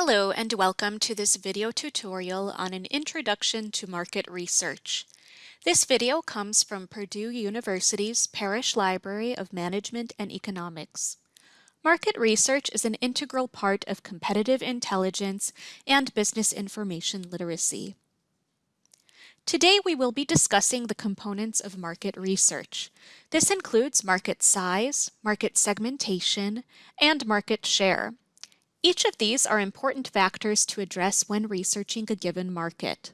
Hello and welcome to this video tutorial on an introduction to market research. This video comes from Purdue University's Parrish Library of Management and Economics. Market research is an integral part of competitive intelligence and business information literacy. Today we will be discussing the components of market research. This includes market size, market segmentation, and market share. Each of these are important factors to address when researching a given market.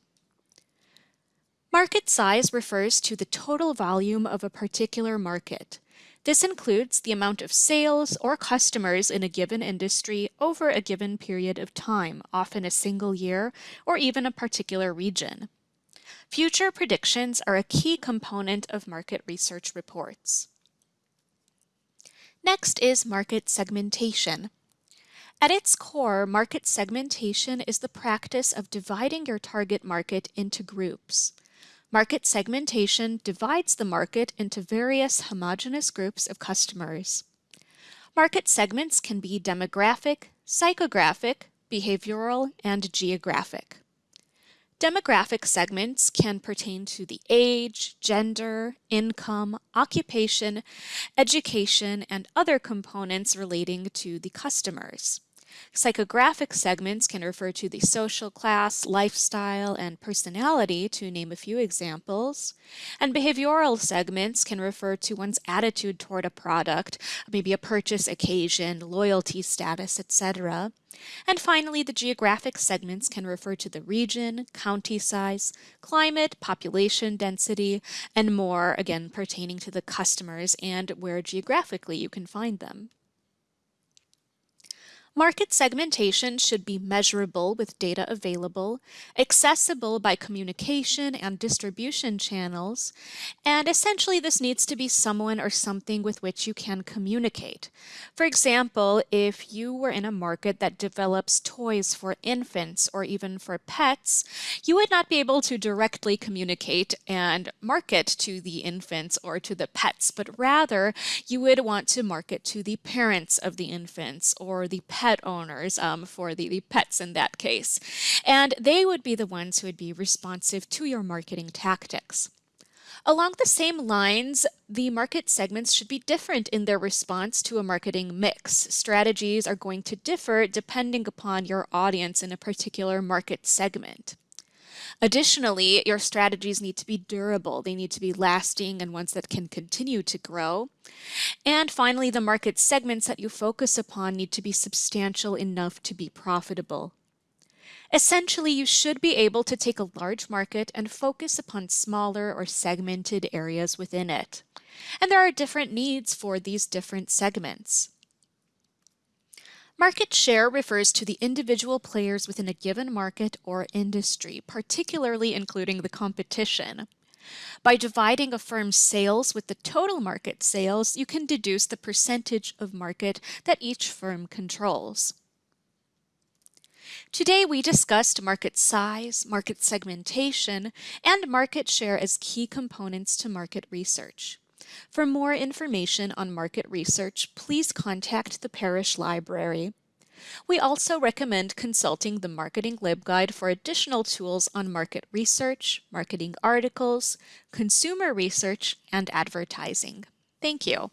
Market size refers to the total volume of a particular market. This includes the amount of sales or customers in a given industry over a given period of time, often a single year or even a particular region. Future predictions are a key component of market research reports. Next is market segmentation. At its core, market segmentation is the practice of dividing your target market into groups. Market segmentation divides the market into various homogeneous groups of customers. Market segments can be demographic, psychographic, behavioral, and geographic. Demographic segments can pertain to the age, gender, income, occupation, education, and other components relating to the customers. Psychographic segments can refer to the social class, lifestyle, and personality, to name a few examples. And behavioral segments can refer to one's attitude toward a product, maybe a purchase occasion, loyalty status, etc. And finally, the geographic segments can refer to the region, county size, climate, population density, and more, again, pertaining to the customers and where geographically you can find them. Market segmentation should be measurable with data available, accessible by communication and distribution channels, and essentially this needs to be someone or something with which you can communicate. For example, if you were in a market that develops toys for infants or even for pets, you would not be able to directly communicate and market to the infants or to the pets, but rather you would want to market to the parents of the infants or the pets pet owners um, for the, the pets in that case. And they would be the ones who would be responsive to your marketing tactics. Along the same lines, the market segments should be different in their response to a marketing mix. Strategies are going to differ depending upon your audience in a particular market segment. Additionally, your strategies need to be durable. They need to be lasting and ones that can continue to grow. And finally, the market segments that you focus upon need to be substantial enough to be profitable. Essentially, you should be able to take a large market and focus upon smaller or segmented areas within it. And there are different needs for these different segments. Market share refers to the individual players within a given market or industry, particularly including the competition. By dividing a firm's sales with the total market sales, you can deduce the percentage of market that each firm controls. Today we discussed market size, market segmentation, and market share as key components to market research. For more information on market research, please contact the Parrish Library. We also recommend consulting the Marketing LibGuide for additional tools on market research, marketing articles, consumer research, and advertising. Thank you.